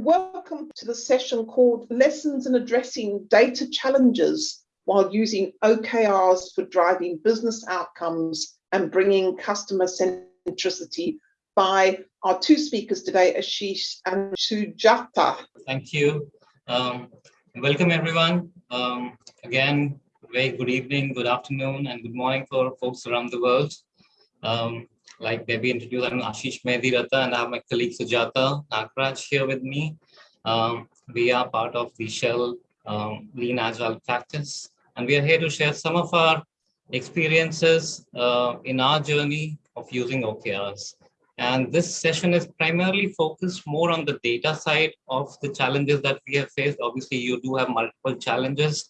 Welcome to the session called Lessons in Addressing Data Challenges while using OKRs for driving business outcomes and bringing customer centricity by our two speakers today, Ashish and Sujata. Thank you. Um, welcome everyone. Um, again, very good evening, good afternoon, and good morning for folks around the world. Um, like Debbie introduced, I'm Ashish Mehdiratta and I have my colleague Sujata Nagraj here with me. Um, we are part of the Shell um, Lean Agile practice, and we are here to share some of our experiences uh, in our journey of using OKRs. And this session is primarily focused more on the data side of the challenges that we have faced. Obviously, you do have multiple challenges,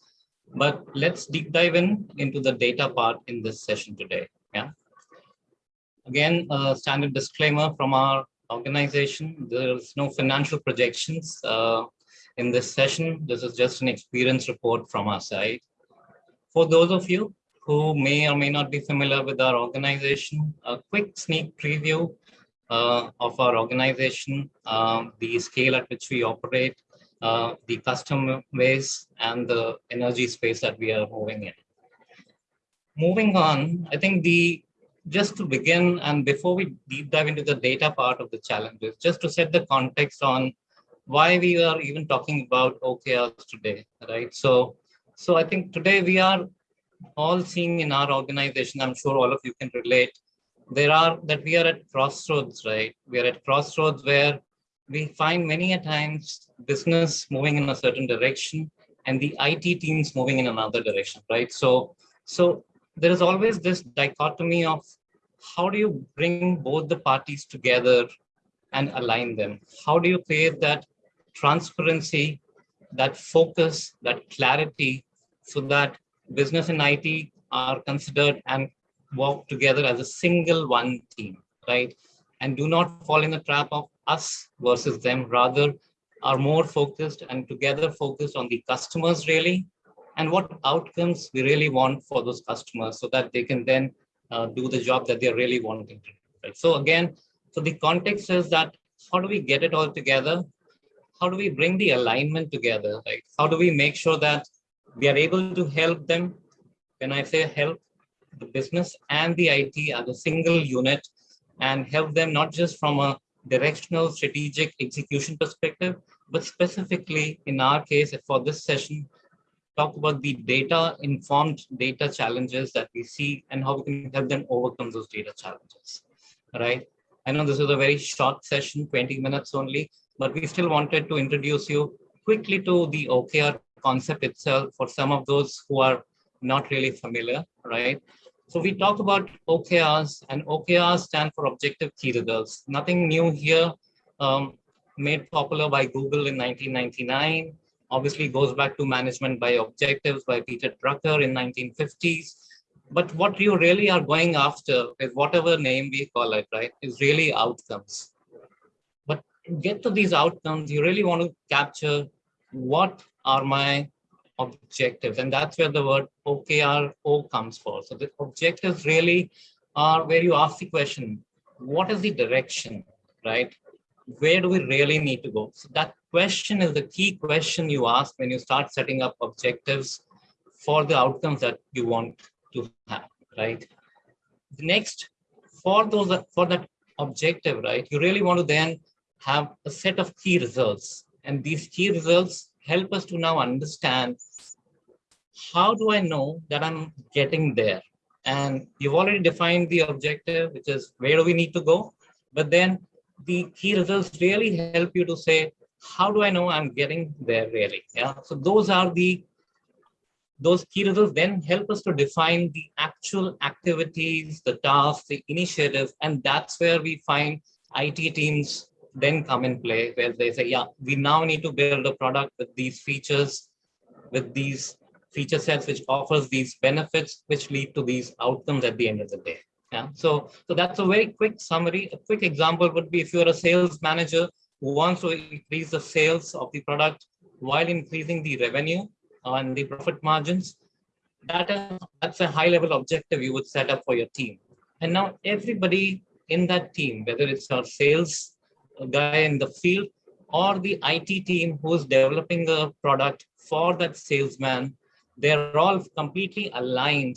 but let's deep dive in into the data part in this session today. Again, a standard disclaimer from our organization. There's no financial projections uh, in this session. This is just an experience report from our side. For those of you who may or may not be familiar with our organization, a quick sneak preview uh, of our organization, uh, the scale at which we operate, uh, the customer base, and the energy space that we are moving in. Moving on, I think the just to begin and before we deep dive into the data part of the challenges, just to set the context on why we are even talking about OKRs today, right? So, so I think today we are all seeing in our organization, I'm sure all of you can relate, there are that we are at crossroads, right? We are at crossroads where we find many a times business moving in a certain direction and the IT teams moving in another direction, right? So, so there is always this dichotomy of how do you bring both the parties together and align them? How do you create that transparency, that focus, that clarity, so that business and IT are considered and work together as a single one team, right? And do not fall in the trap of us versus them, rather are more focused and together focused on the customers really, and what outcomes we really want for those customers so that they can then uh, do the job that they're really wanting to do. Right? So again, so the context is that how do we get it all together? How do we bring the alignment together? Right? How do we make sure that we are able to help them? When I say help, the business and the IT as a single unit and help them not just from a directional strategic execution perspective, but specifically in our case for this session, talk about the data informed data challenges that we see and how we can help them overcome those data challenges right? I know this is a very short session 20 minutes only but we still wanted to introduce you quickly to the okr concept itself for some of those who are not really familiar right? So we talk about okrs and okrs stand for objective key results nothing new here um, made popular by google in 1999 obviously goes back to management by objectives by Peter Drucker in 1950s. But what you really are going after is whatever name we call it, right, is really outcomes. But to get to these outcomes, you really want to capture what are my objectives. And that's where the word OKRO comes for. So the objectives really are where you ask the question, what is the direction, right? Where do we really need to go? So that question is the key question you ask when you start setting up objectives for the outcomes that you want to have, right? The next, for those for that objective, right, you really want to then have a set of key results. And these key results help us to now understand how do I know that I'm getting there? And you've already defined the objective, which is where do we need to go? But then the key results really help you to say, how do I know I'm getting there really? Yeah. So those are the those key results then help us to define the actual activities, the tasks, the initiatives, and that's where we find IT teams then come in play, where they say, yeah, we now need to build a product with these features, with these feature sets, which offers these benefits, which lead to these outcomes at the end of the day. Yeah. So, so that's a very quick summary. A quick example would be if you're a sales manager wants to increase the sales of the product while increasing the revenue and the profit margins. That is, that's a high level objective you would set up for your team. And now everybody in that team, whether it's our sales guy in the field or the IT team who's developing a product for that salesman, they're all completely aligned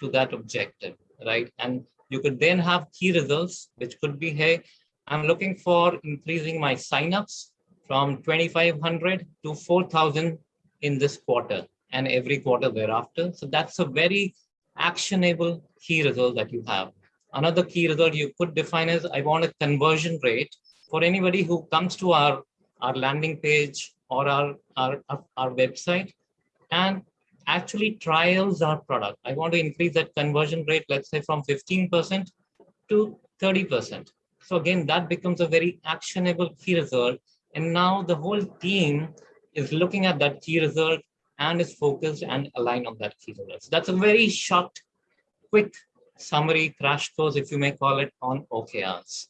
to that objective, right? And you could then have key results, which could be, hey, I'm looking for increasing my signups from 2,500 to 4,000 in this quarter and every quarter thereafter. So that's a very actionable key result that you have. Another key result you could define is I want a conversion rate for anybody who comes to our, our landing page or our, our, our website and actually trials our product. I want to increase that conversion rate, let's say from 15% to 30%. So again, that becomes a very actionable key result. And now the whole team is looking at that key result and is focused and aligned on that key result. So that's a very short, quick summary crash course, if you may call it, on OKRs.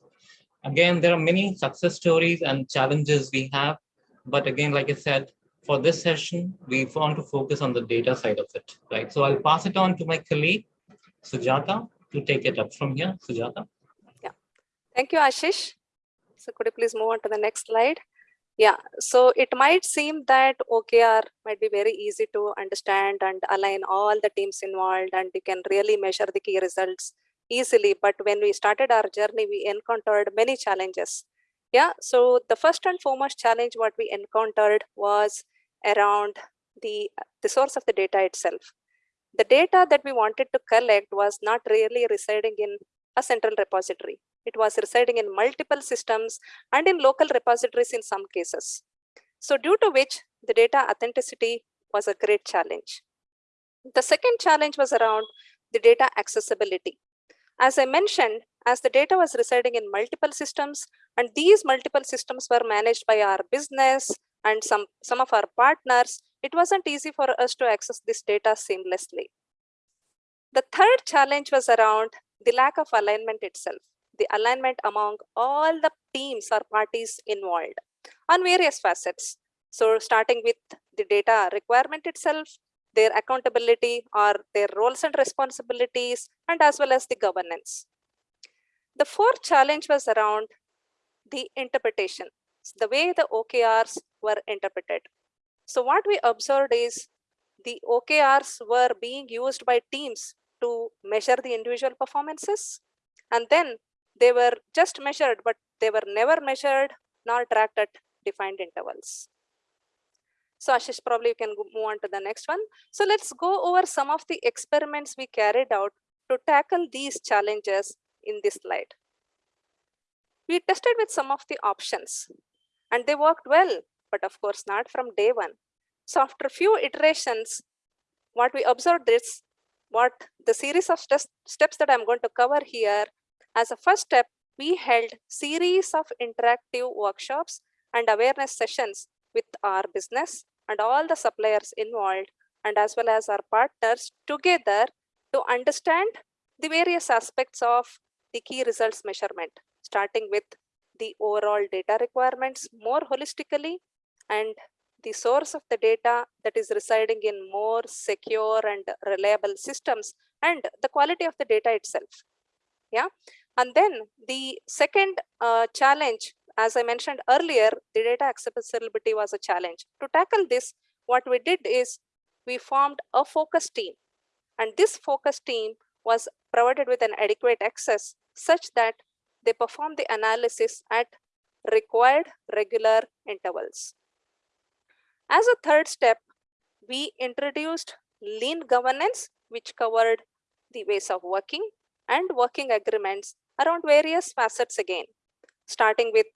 Again, there are many success stories and challenges we have. But again, like I said, for this session, we want to focus on the data side of it, right? So I'll pass it on to my colleague, Sujata, to take it up from here. Sujata. Thank you, Ashish. So could you please move on to the next slide? Yeah, so it might seem that OKR might be very easy to understand and align all the teams involved and you can really measure the key results easily. But when we started our journey, we encountered many challenges. Yeah, so the first and foremost challenge what we encountered was around the, the source of the data itself. The data that we wanted to collect was not really residing in a central repository. It was residing in multiple systems and in local repositories in some cases. So due to which the data authenticity was a great challenge. The second challenge was around the data accessibility. As I mentioned, as the data was residing in multiple systems and these multiple systems were managed by our business and some, some of our partners, it wasn't easy for us to access this data seamlessly. The third challenge was around the lack of alignment itself, the alignment among all the teams or parties involved on various facets. So starting with the data requirement itself, their accountability or their roles and responsibilities, and as well as the governance. The fourth challenge was around the interpretation, the way the OKRs were interpreted. So what we observed is the OKRs were being used by teams to measure the individual performances. And then they were just measured, but they were never measured nor tracked at defined intervals. So Ashish, probably you can move on to the next one. So let's go over some of the experiments we carried out to tackle these challenges in this slide. We tested with some of the options and they worked well, but of course not from day one. So after a few iterations, what we observed is what the series of steps that I'm going to cover here. As a first step, we held series of interactive workshops and awareness sessions with our business and all the suppliers involved and as well as our partners together to understand the various aspects of the key results measurement, starting with the overall data requirements more holistically and the source of the data that is residing in more secure and reliable systems and the quality of the data itself. Yeah. And then the second uh, challenge, as I mentioned earlier, the data accessibility was a challenge. To tackle this, what we did is we formed a focus team. And this focus team was provided with an adequate access such that they perform the analysis at required regular intervals. As a third step, we introduced lean governance, which covered the ways of working and working agreements around various facets again, starting with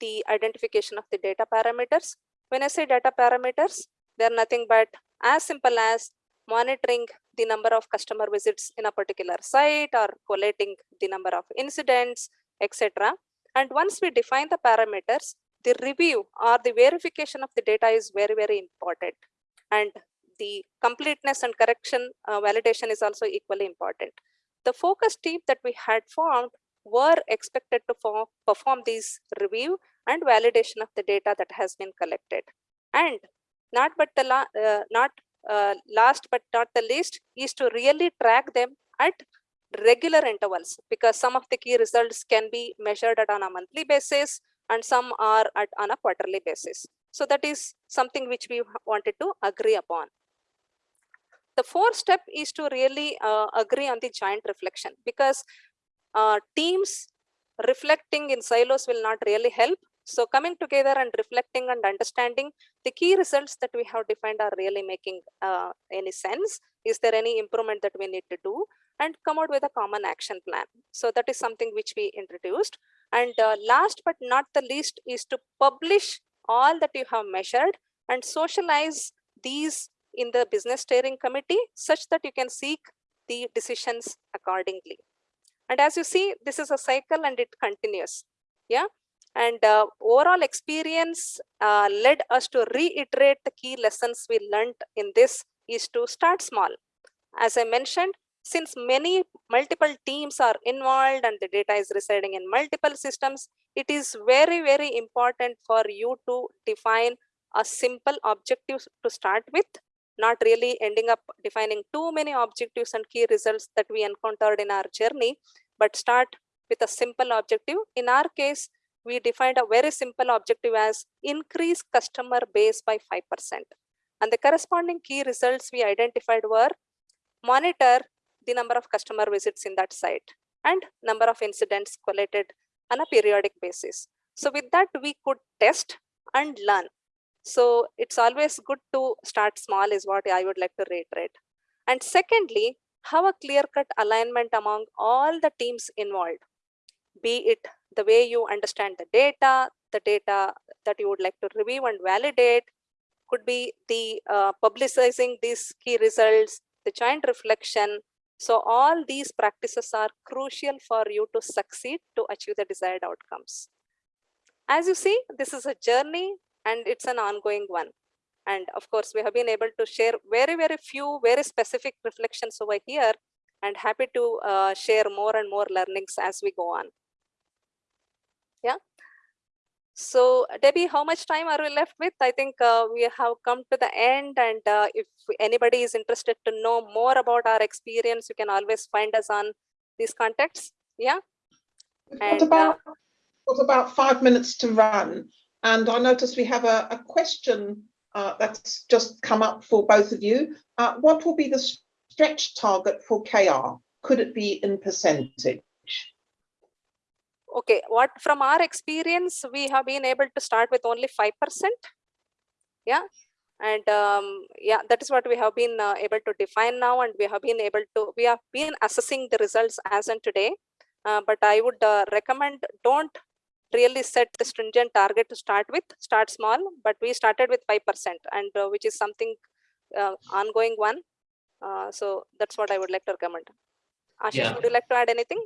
the identification of the data parameters. When I say data parameters, they're nothing but as simple as monitoring the number of customer visits in a particular site or collating the number of incidents, etc. And once we define the parameters, the review or the verification of the data is very, very important. And the completeness and correction uh, validation is also equally important. The focus team that we had formed were expected to form, perform these review and validation of the data that has been collected. And not but the la uh, not uh, last but not the least is to really track them at regular intervals because some of the key results can be measured at on a monthly basis and some are at on a quarterly basis. So that is something which we wanted to agree upon. The fourth step is to really uh, agree on the joint reflection because uh, teams reflecting in silos will not really help. So coming together and reflecting and understanding the key results that we have defined are really making uh, any sense. Is there any improvement that we need to do? And come out with a common action plan. So that is something which we introduced. And uh, last but not the least is to publish all that you have measured and socialize these in the business steering committee such that you can seek the decisions accordingly. And as you see, this is a cycle and it continues. Yeah. And uh, overall experience uh, led us to reiterate the key lessons we learned in this is to start small. As I mentioned, since many multiple teams are involved and the data is residing in multiple systems, it is very, very important for you to define a simple objective to start with not really ending up defining too many objectives and key results that we encountered in our journey, but start with a simple objective. In our case, we defined a very simple objective as increase customer base by 5%. And the corresponding key results we identified were monitor the number of customer visits in that site and number of incidents collated on a periodic basis. So with that, we could test and learn so it's always good to start small is what I would like to reiterate. And secondly, have a clear-cut alignment among all the teams involved, be it the way you understand the data, the data that you would like to review and validate, could be the uh, publicizing these key results, the joint reflection. So all these practices are crucial for you to succeed to achieve the desired outcomes. As you see, this is a journey and it's an ongoing one. And of course, we have been able to share very, very few, very specific reflections over here and happy to uh, share more and more learnings as we go on. Yeah. So Debbie, how much time are we left with? I think uh, we have come to the end and uh, if anybody is interested to know more about our experience, you can always find us on these contacts. Yeah. What about, what about five minutes to run? And I notice we have a, a question uh, that's just come up for both of you. Uh, what will be the stretch target for KR? Could it be in percentage? Okay, what from our experience, we have been able to start with only 5%. Yeah, and um, yeah, that is what we have been uh, able to define now and we have been able to, we have been assessing the results as on today. Uh, but I would uh, recommend don't really set the stringent target to start with start small but we started with 5% and uh, which is something uh, ongoing one. Uh, so that's what i would like to recommend. Ashish yeah. would you like to add anything?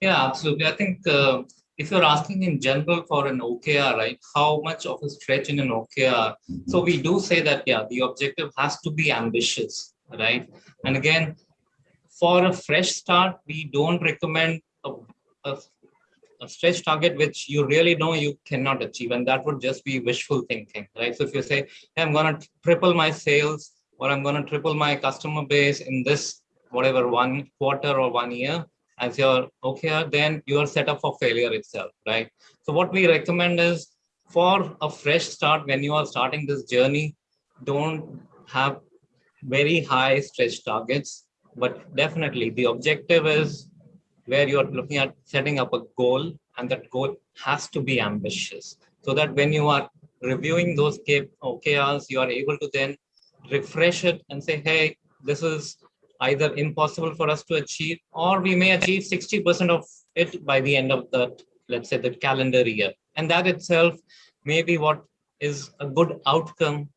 Yeah absolutely. I think uh, if you're asking in general for an okr right how much of a stretch in an okr so we do say that yeah the objective has to be ambitious right? And again for a fresh start we don't recommend a, a a stretch target which you really know you cannot achieve and that would just be wishful thinking right? So if you say hey, i'm going to triple my sales or i'm going to triple my customer base in this whatever one quarter or one year as your OKR then you are set up for failure itself right? So what we recommend is for a fresh start when you are starting this journey don't have very high stretch targets but definitely the objective is where you're looking at setting up a goal and that goal has to be ambitious so that when you are reviewing those OKRs, you are able to then refresh it and say, hey, this is either impossible for us to achieve, or we may achieve 60% of it by the end of the, let's say, the calendar year. And that itself may be what is a good outcome,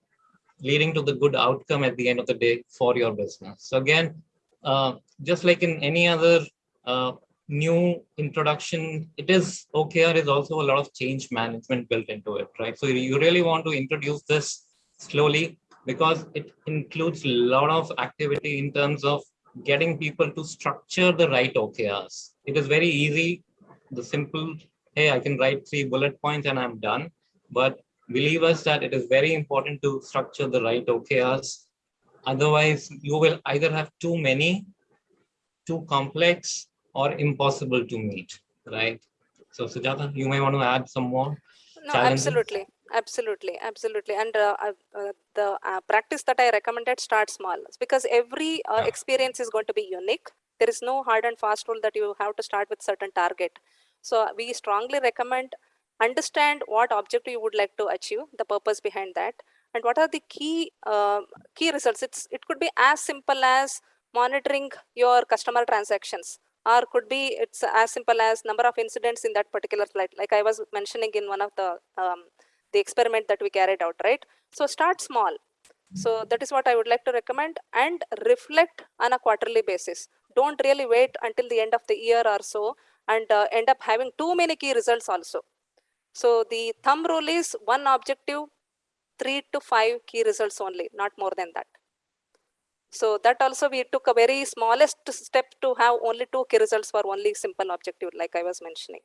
leading to the good outcome at the end of the day for your business. So again, uh, just like in any other uh, new introduction, it is OKR is also a lot of change management built into it, right? So you really want to introduce this slowly because it includes a lot of activity in terms of getting people to structure the right OKRs. It is very easy, the simple, hey, I can write three bullet points and I'm done. But believe us that it is very important to structure the right OKRs. Otherwise, you will either have too many, too complex, or impossible to meet, right? So Sujata, you may want to add some more. No, challenges? absolutely, absolutely, absolutely. And uh, uh, uh, the uh, practice that I recommended start small because every uh, Yeah. experience is going to be unique. There is no hard and fast rule that you have to start with certain target. So we strongly recommend understand what objective you would like to achieve, the purpose behind that, and what are the key uh, key results. It's it could be as simple as monitoring your customer transactions or could be it's as simple as number of incidents in that particular flight. Like i was mentioning in one of the um, the experiment that we carried out right? So start small. So that is what i would like to recommend and reflect on a quarterly basis. Don't really wait until the end of the year or so and uh, end up having too many key results also. So the thumb rule is one objective three to five key results only not more than that so that also we took a very smallest step to have only two key results for only simple objective, like I was mentioning.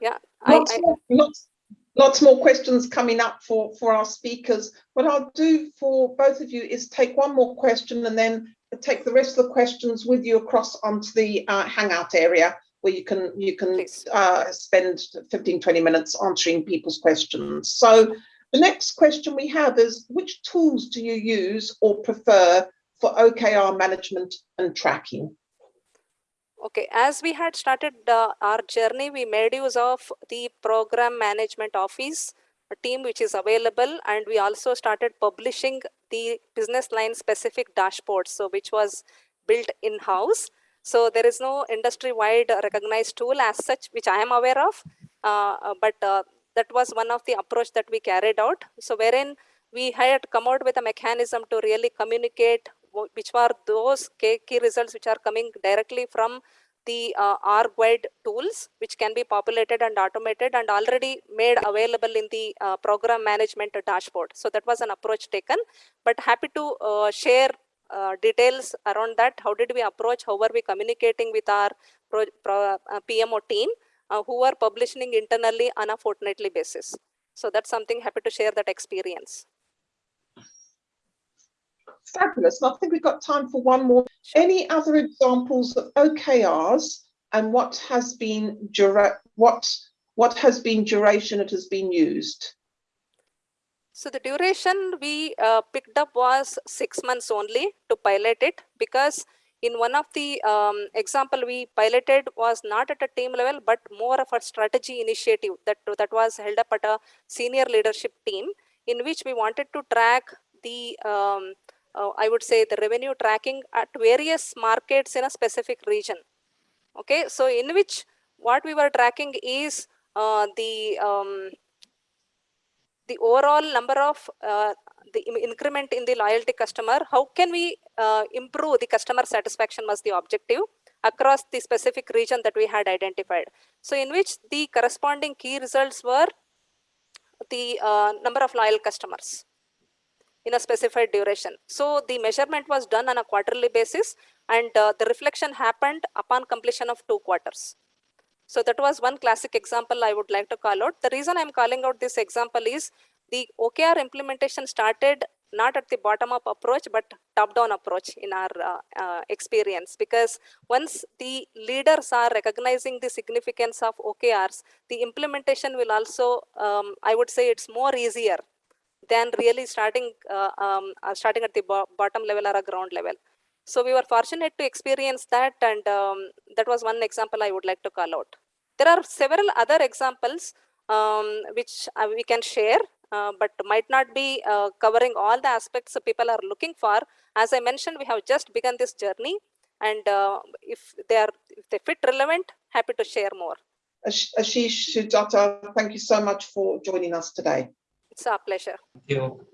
Yeah, Lots, I, more, lots, lots more questions coming up for, for our speakers. What I'll do for both of you is take one more question and then take the rest of the questions with you across onto the uh, Hangout area where you can you can uh, spend 15, 20 minutes answering people's questions. So the next question we have is which tools do you use or prefer for OKR management and tracking? Okay, as we had started uh, our journey, we made use of the program management office team which is available and we also started publishing the business line specific dashboards so which was built in-house so there is no industry wide recognized tool as such which i am aware of uh, but uh, that was one of the approach that we carried out so wherein we had come out with a mechanism to really communicate which were those key, results which are coming directly from the uh, R-Guide tools, which can be populated and automated and already made available in the uh, program management dashboard. So that was an approach taken, but happy to uh, share uh, details around that. How did we approach? How were we communicating with our pro, pro, uh, PMO team uh, who are publishing internally on a fortnightly basis? So that's something happy to share that experience. Fabulous. I think we've got time for one more. Any other examples of OKRs and what has been what what has been duration it has been used? So the duration we uh, picked up was six months only to pilot it because in one of the um, example we piloted was not at a team level but more of a strategy initiative that that was held up at a senior leadership team in which we wanted to track the um, uh, I would say the revenue tracking at various markets in a specific region. Okay, so in which what we were tracking is uh, the um, the overall number of uh, the increment in the loyalty customer. How can we uh, improve the customer satisfaction was the objective across the specific region that we had identified. So in which the corresponding key results were the uh, number of loyal customers in a specified duration. So the measurement was done on a quarterly basis and uh, the reflection happened upon completion of two quarters. So that was one classic example I would like to call out. The reason I'm calling out this example is the OKR implementation started not at the bottom up approach, but top down approach in our uh, uh, experience. Because once the leaders are recognizing the significance of OKRs, the implementation will also, um, I would say it's more easier than really starting uh, um, uh, starting at the bo bottom level or a ground level. So we were fortunate to experience that, and um, that was one example I would like to call out. There are several other examples um, which uh, we can share, uh, but might not be uh, covering all the aspects people are looking for. As I mentioned, we have just begun this journey, and uh, if they are if they fit relevant, happy to share more. Ash- Ashish Sujata, thank you so much for joining us today. It's our pleasure. Thank you.